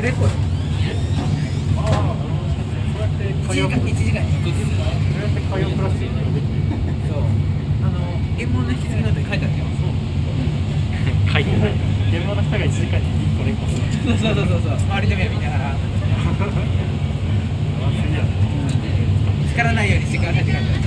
レコよ1時間1時間に1個ずつそう。やって海洋プラスチックそう。あの原文の引き継ぎなんて書いてあるよ書いてない現場の人が1時間に1個連呼する。そう。そうそうそう周りの目見ながら力叱らないよう。にしてくださいって書いて